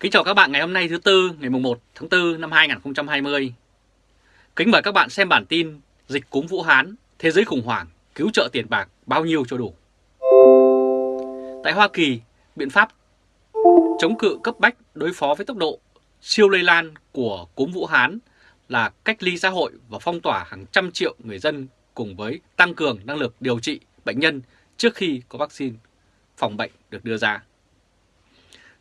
Kính chào các bạn ngày hôm nay thứ Tư, ngày 1 tháng 4 năm 2020. Kính mời các bạn xem bản tin Dịch cúm Vũ Hán, thế giới khủng hoảng, cứu trợ tiền bạc bao nhiêu cho đủ. Tại Hoa Kỳ, biện pháp chống cự cấp bách đối phó với tốc độ siêu lây lan của cúm Vũ Hán là cách ly xã hội và phong tỏa hàng trăm triệu người dân cùng với tăng cường năng lực điều trị bệnh nhân trước khi có vaccine phòng bệnh được đưa ra.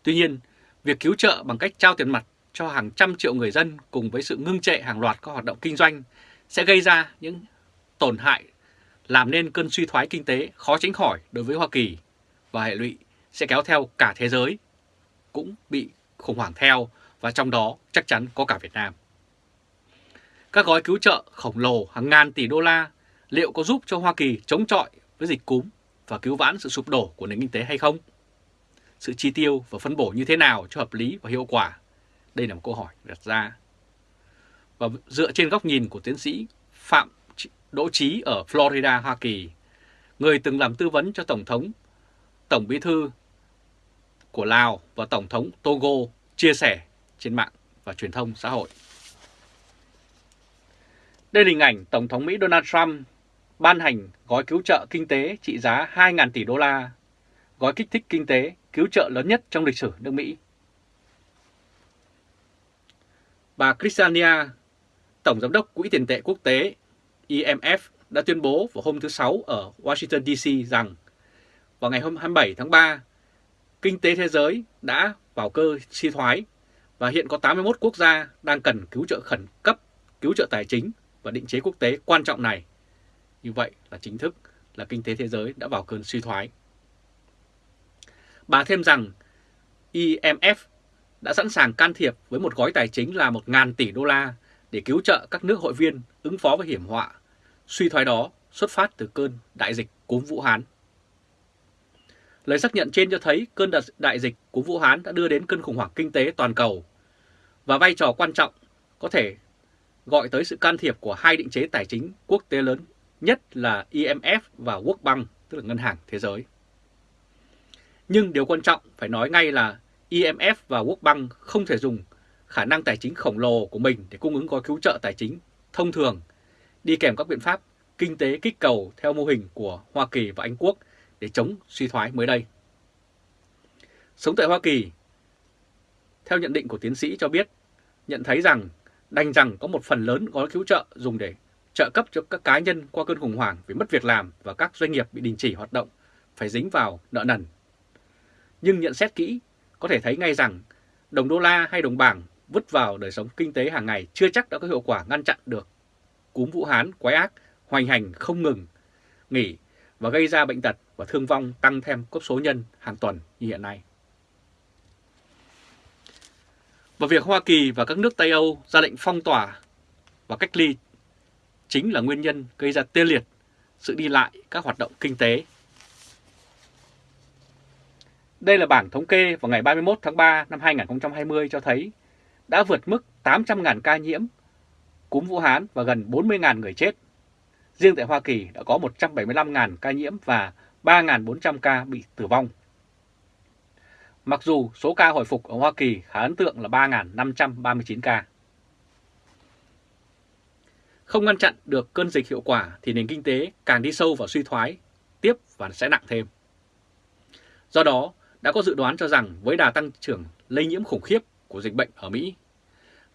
Tuy nhiên, việc cứu trợ bằng cách trao tiền mặt cho hàng trăm triệu người dân cùng với sự ngưng trệ hàng loạt các hoạt động kinh doanh sẽ gây ra những tổn hại, làm nên cơn suy thoái kinh tế khó tránh khỏi đối với Hoa Kỳ và hệ lụy sẽ kéo theo cả thế giới cũng bị khủng hoảng theo và trong đó chắc chắn có cả Việt Nam. Các gói cứu trợ khổng lồ hàng ngàn tỷ đô la liệu có giúp cho Hoa Kỳ chống chọi với dịch cúm và cứu vãn sự sụp đổ của nền kinh tế hay không? Sự chi tiêu và phân bổ như thế nào cho hợp lý và hiệu quả? Đây là một câu hỏi đặt ra. Và dựa trên góc nhìn của tiến sĩ Phạm Đỗ Trí ở Florida, Hoa Kỳ, người từng làm tư vấn cho Tổng thống, Tổng bí thư của Lào và Tổng thống Togo chia sẻ trên mạng và truyền thông xã hội. Đây là hình ảnh Tổng thống Mỹ Donald Trump ban hành gói cứu trợ kinh tế trị giá 2.000 tỷ đô la, gói kích thích kinh tế cứu trợ lớn nhất trong lịch sử nước Mỹ. Bà Christiania, Tổng Giám đốc Quỹ tiền tệ quốc tế IMF đã tuyên bố vào hôm thứ Sáu ở Washington DC rằng vào ngày hôm 27 tháng 3, kinh tế thế giới đã vào cơ suy thoái và hiện có 81 quốc gia đang cần cứu trợ khẩn cấp, cứu trợ tài chính và định chế quốc tế quan trọng này. Như vậy là chính thức là kinh tế thế giới đã vào cơn suy thoái. Bà thêm rằng IMF đã sẵn sàng can thiệp với một gói tài chính là 1.000 tỷ đô la để cứu trợ các nước hội viên ứng phó với hiểm họa. Suy thoái đó xuất phát từ cơn đại dịch cúm Vũ Hán. Lời xác nhận trên cho thấy cơn đại dịch của Vũ Hán đã đưa đến cơn khủng hoảng kinh tế toàn cầu và vai trò quan trọng có thể gọi tới sự can thiệp của hai định chế tài chính quốc tế lớn nhất là IMF và World Bank, tức là Ngân hàng Thế giới. Nhưng điều quan trọng phải nói ngay là IMF và World Bank không thể dùng khả năng tài chính khổng lồ của mình để cung ứng gói cứu trợ tài chính thông thường, đi kèm các biện pháp kinh tế kích cầu theo mô hình của Hoa Kỳ và Anh Quốc để chống suy thoái mới đây. Sống tại Hoa Kỳ, theo nhận định của tiến sĩ cho biết, nhận thấy rằng đành rằng có một phần lớn gói cứu trợ dùng để trợ cấp cho các cá nhân qua cơn khủng hoảng vì mất việc làm và các doanh nghiệp bị đình chỉ hoạt động phải dính vào nợ nần. Nhưng nhận xét kỹ, có thể thấy ngay rằng đồng đô la hay đồng bảng vứt vào đời sống kinh tế hàng ngày chưa chắc đã có hiệu quả ngăn chặn được cúm Vũ Hán quái ác hoành hành không ngừng nghỉ và gây ra bệnh tật và thương vong tăng thêm cấp số nhân hàng tuần như hiện nay. Và việc Hoa Kỳ và các nước Tây Âu ra lệnh phong tỏa và cách ly chính là nguyên nhân gây ra tê liệt sự đi lại các hoạt động kinh tế. Đây là bảng thống kê vào ngày 31 tháng 3 năm 2020 cho thấy đã vượt mức 800.000 ca nhiễm cúm Vũ Hán và gần 40.000 người chết. Riêng tại Hoa Kỳ đã có 175.000 ca nhiễm và 3.400 ca bị tử vong. Mặc dù số ca hồi phục ở Hoa Kỳ khá ấn tượng là 3.539 ca. Không ngăn chặn được cơn dịch hiệu quả thì nền kinh tế càng đi sâu vào suy thoái, tiếp và sẽ nặng thêm. Do đó, đã có dự đoán cho rằng với đà tăng trưởng lây nhiễm khủng khiếp của dịch bệnh ở Mỹ,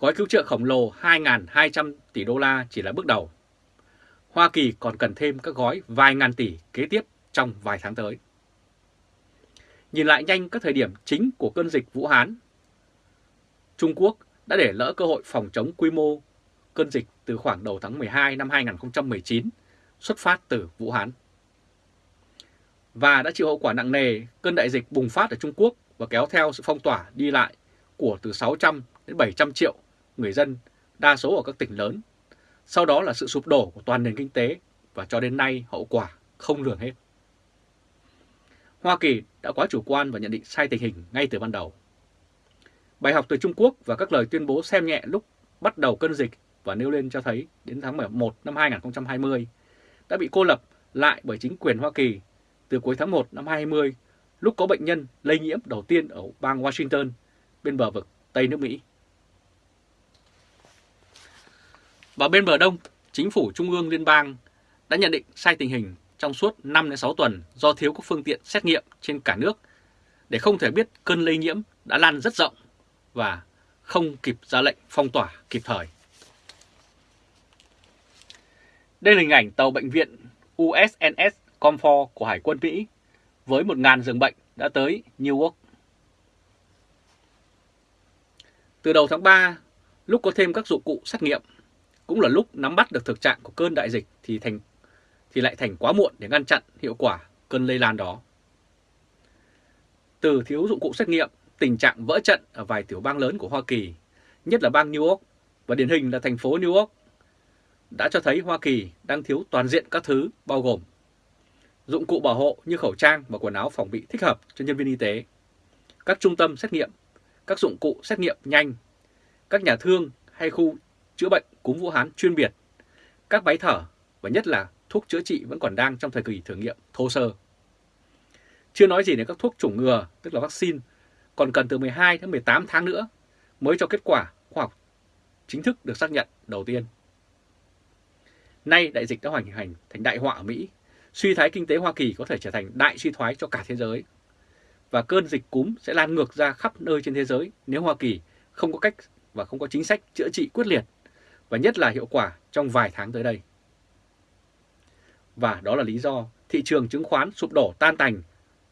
gói cứu trợ khổng lồ 2.200 tỷ đô la chỉ là bước đầu. Hoa Kỳ còn cần thêm các gói vài ngàn tỷ kế tiếp trong vài tháng tới. Nhìn lại nhanh các thời điểm chính của cơn dịch Vũ Hán, Trung Quốc đã để lỡ cơ hội phòng chống quy mô cơn dịch từ khoảng đầu tháng 12 năm 2019 xuất phát từ Vũ Hán. Và đã chịu hậu quả nặng nề cơn đại dịch bùng phát ở Trung Quốc và kéo theo sự phong tỏa đi lại của từ 600 đến 700 triệu người dân, đa số ở các tỉnh lớn. Sau đó là sự sụp đổ của toàn nền kinh tế và cho đến nay hậu quả không lường hết. Hoa Kỳ đã quá chủ quan và nhận định sai tình hình ngay từ ban đầu. Bài học từ Trung Quốc và các lời tuyên bố xem nhẹ lúc bắt đầu cơn dịch và nêu lên cho thấy đến tháng 11 năm 2020 đã bị cô lập lại bởi chính quyền Hoa Kỳ từ cuối tháng 1 năm 2020 lúc có bệnh nhân lây nhiễm đầu tiên ở bang Washington bên bờ vực Tây nước Mỹ. Và bên bờ Đông, chính phủ Trung ương Liên bang đã nhận định sai tình hình trong suốt 5-6 tuần do thiếu các phương tiện xét nghiệm trên cả nước để không thể biết cơn lây nhiễm đã lan rất rộng và không kịp ra lệnh phong tỏa kịp thời. Đây là hình ảnh tàu bệnh viện USNS Comfort của Hải quân Mỹ với 1.000 giường bệnh đã tới New York. Từ đầu tháng 3, lúc có thêm các dụng cụ xét nghiệm, cũng là lúc nắm bắt được thực trạng của cơn đại dịch thì thành thì lại thành quá muộn để ngăn chặn hiệu quả cơn lây lan đó. Từ thiếu dụng cụ xét nghiệm, tình trạng vỡ trận ở vài tiểu bang lớn của Hoa Kỳ, nhất là bang New York và điển hình là thành phố New York, đã cho thấy Hoa Kỳ đang thiếu toàn diện các thứ bao gồm dụng cụ bảo hộ như khẩu trang và quần áo phòng bị thích hợp cho nhân viên y tế, các trung tâm xét nghiệm, các dụng cụ xét nghiệm nhanh, các nhà thương hay khu chữa bệnh cúm Vũ Hán chuyên biệt, các máy thở và nhất là thuốc chữa trị vẫn còn đang trong thời kỳ thử nghiệm thô sơ. Chưa nói gì đến các thuốc chủng ngừa, tức là vaccine, còn cần từ 12 đến 18 tháng nữa mới cho kết quả khoa học chính thức được xác nhận đầu tiên. Nay đại dịch đã hoành hành thành đại họa ở Mỹ, suy thoái kinh tế Hoa Kỳ có thể trở thành đại suy thoái cho cả thế giới. Và cơn dịch cúm sẽ lan ngược ra khắp nơi trên thế giới nếu Hoa Kỳ không có cách và không có chính sách chữa trị quyết liệt và nhất là hiệu quả trong vài tháng tới đây. Và đó là lý do thị trường chứng khoán sụp đổ tan tành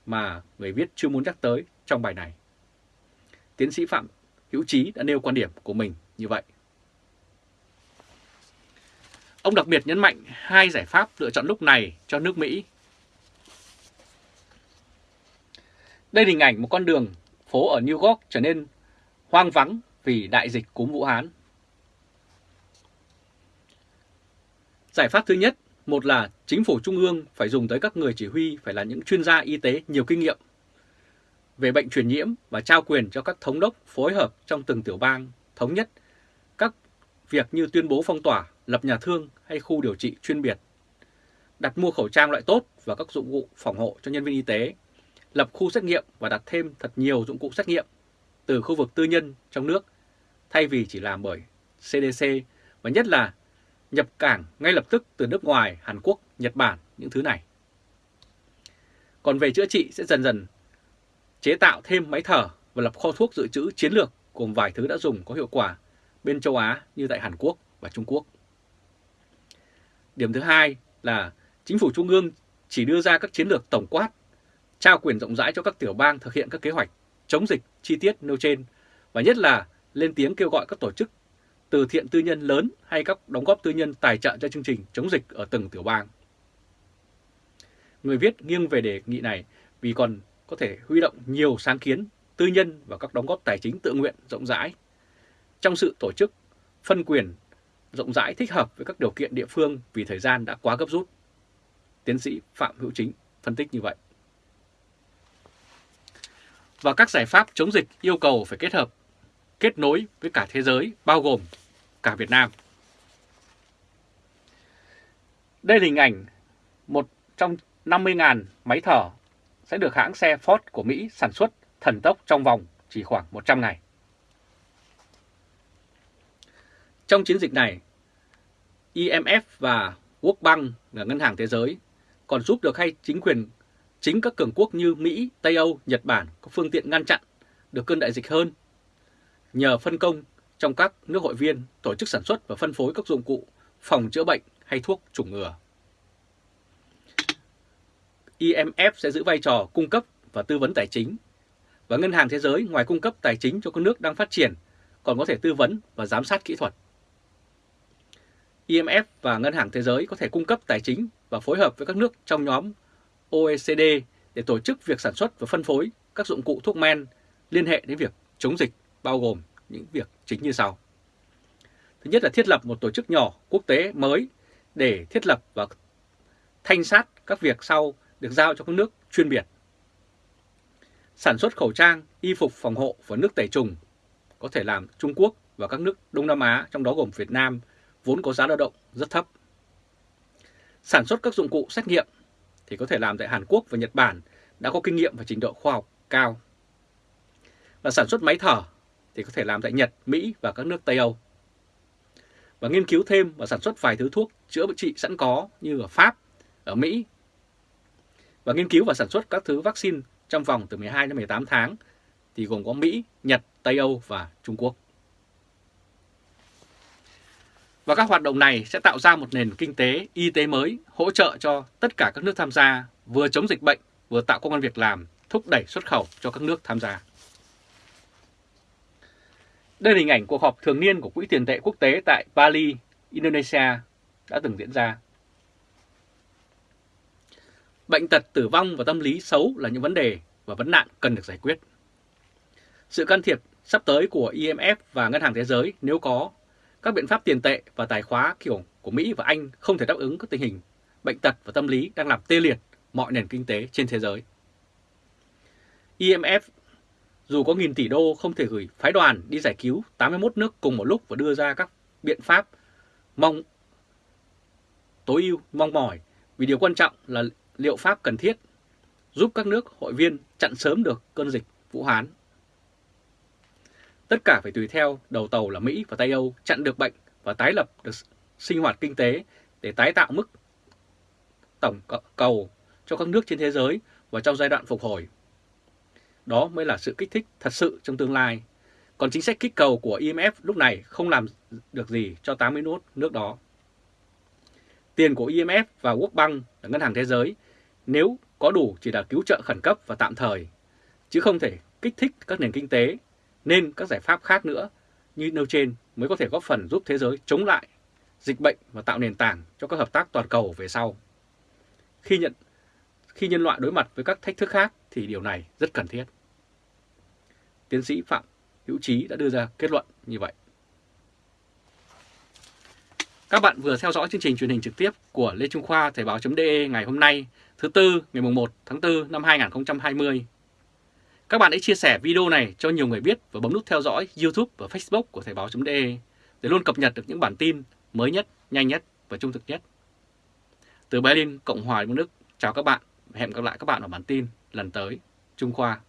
mà người viết chưa muốn nhắc tới trong bài này. Tiến sĩ Phạm Hữu Trí đã nêu quan điểm của mình như vậy. Ông đặc biệt nhấn mạnh hai giải pháp lựa chọn lúc này cho nước Mỹ. Đây là hình ảnh một con đường phố ở New York trở nên hoang vắng vì đại dịch cúm Vũ Hán. Giải pháp thứ nhất, một là chính phủ trung ương phải dùng tới các người chỉ huy phải là những chuyên gia y tế nhiều kinh nghiệm về bệnh truyền nhiễm và trao quyền cho các thống đốc phối hợp trong từng tiểu bang thống nhất việc như tuyên bố phong tỏa, lập nhà thương hay khu điều trị chuyên biệt, đặt mua khẩu trang loại tốt và các dụng cụ phòng hộ cho nhân viên y tế, lập khu xét nghiệm và đặt thêm thật nhiều dụng cụ xét nghiệm từ khu vực tư nhân trong nước thay vì chỉ làm bởi CDC và nhất là nhập cảng ngay lập tức từ nước ngoài, Hàn Quốc, Nhật Bản những thứ này. Còn về chữa trị sẽ dần dần chế tạo thêm máy thở và lập kho thuốc dự trữ chiến lược cùng vài thứ đã dùng có hiệu quả bên châu Á như tại Hàn Quốc và Trung Quốc. Điểm thứ hai là chính phủ trung ương chỉ đưa ra các chiến lược tổng quát, trao quyền rộng rãi cho các tiểu bang thực hiện các kế hoạch chống dịch chi tiết nêu trên và nhất là lên tiếng kêu gọi các tổ chức từ thiện tư nhân lớn hay các đóng góp tư nhân tài trợ cho chương trình chống dịch ở từng tiểu bang. Người viết nghiêng về đề nghị này vì còn có thể huy động nhiều sáng kiến tư nhân và các đóng góp tài chính tự nguyện rộng rãi trong sự tổ chức phân quyền rộng rãi thích hợp với các điều kiện địa phương vì thời gian đã quá gấp rút. Tiến sĩ Phạm Hữu Chính phân tích như vậy. Và các giải pháp chống dịch yêu cầu phải kết hợp, kết nối với cả thế giới, bao gồm cả Việt Nam. Đây là hình ảnh một trong 50.000 máy thở sẽ được hãng xe Ford của Mỹ sản xuất thần tốc trong vòng chỉ khoảng 100 ngày. Trong chiến dịch này, IMF và World Bank là Ngân hàng Thế giới còn giúp được hay chính quyền chính các cường quốc như Mỹ, Tây Âu, Nhật Bản có phương tiện ngăn chặn được cơn đại dịch hơn nhờ phân công trong các nước hội viên tổ chức sản xuất và phân phối các dụng cụ phòng chữa bệnh hay thuốc chủng ngừa. IMF sẽ giữ vai trò cung cấp và tư vấn tài chính và Ngân hàng Thế giới ngoài cung cấp tài chính cho các nước đang phát triển còn có thể tư vấn và giám sát kỹ thuật. IMF và Ngân hàng Thế giới có thể cung cấp tài chính và phối hợp với các nước trong nhóm OECD để tổ chức việc sản xuất và phân phối các dụng cụ thuốc men liên hệ đến việc chống dịch bao gồm những việc chính như sau. Thứ nhất là thiết lập một tổ chức nhỏ quốc tế mới để thiết lập và thanh sát các việc sau được giao cho các nước chuyên biệt. Sản xuất khẩu trang, y phục phòng hộ và nước tẩy trùng có thể làm Trung Quốc và các nước Đông Nam Á, trong đó gồm Việt Nam, vốn có giá lao động rất thấp. Sản xuất các dụng cụ xét nghiệm thì có thể làm tại Hàn Quốc và Nhật Bản đã có kinh nghiệm và trình độ khoa học cao. Và sản xuất máy thở thì có thể làm tại Nhật, Mỹ và các nước Tây Âu. Và nghiên cứu thêm và sản xuất vài thứ thuốc chữa bệnh trị sẵn có như ở Pháp, ở Mỹ. Và nghiên cứu và sản xuất các thứ vaccine trong vòng từ 12 đến 18 tháng thì gồm có Mỹ, Nhật, Tây Âu và Trung Quốc. Và các hoạt động này sẽ tạo ra một nền kinh tế y tế mới hỗ trợ cho tất cả các nước tham gia vừa chống dịch bệnh vừa tạo công an việc làm, thúc đẩy xuất khẩu cho các nước tham gia. Đây là hình ảnh cuộc họp thường niên của Quỹ tiền tệ quốc tế tại Bali, Indonesia đã từng diễn ra. Bệnh tật, tử vong và tâm lý xấu là những vấn đề và vấn nạn cần được giải quyết. Sự can thiệp sắp tới của IMF và Ngân hàng Thế giới nếu có các biện pháp tiền tệ và tài khóa kiểu của Mỹ và Anh không thể đáp ứng các tình hình bệnh tật và tâm lý đang làm tê liệt mọi nền kinh tế trên thế giới. IMF dù có nghìn tỷ đô không thể gửi phái đoàn đi giải cứu 81 nước cùng một lúc và đưa ra các biện pháp mong, tối ưu, mong mỏi, vì điều quan trọng là liệu pháp cần thiết giúp các nước hội viên chặn sớm được cơn dịch Vũ Hán. Tất cả phải tùy theo đầu tàu là Mỹ và Tây Âu chặn được bệnh và tái lập được sinh hoạt kinh tế để tái tạo mức tổng cầu cho các nước trên thế giới và trong giai đoạn phục hồi. Đó mới là sự kích thích thật sự trong tương lai. Còn chính sách kích cầu của IMF lúc này không làm được gì cho 80 nốt nước đó. Tiền của IMF và World Bank là Ngân hàng Thế giới nếu có đủ chỉ là cứu trợ khẩn cấp và tạm thời, chứ không thể kích thích các nền kinh tế, nên các giải pháp khác nữa như nêu trên mới có thể góp phần giúp thế giới chống lại dịch bệnh và tạo nền tảng cho các hợp tác toàn cầu về sau. Khi nhận khi nhân loại đối mặt với các thách thức khác thì điều này rất cần thiết. Tiến sĩ Phạm Hữu Trí đã đưa ra kết luận như vậy. Các bạn vừa theo dõi chương trình truyền hình trực tiếp của Lê Trung Khoa Thời báo.de ngày hôm nay, thứ Tư, ngày 1 tháng 4 năm 2020. Các bạn hãy chia sẻ video này cho nhiều người biết và bấm nút theo dõi YouTube và Facebook của Thời báo.de để luôn cập nhật được những bản tin mới nhất, nhanh nhất và trung thực nhất. Từ Berlin, Cộng hòa Liên bang Đức, chào các bạn và hẹn gặp lại các bạn ở bản tin lần tới. Trung Khoa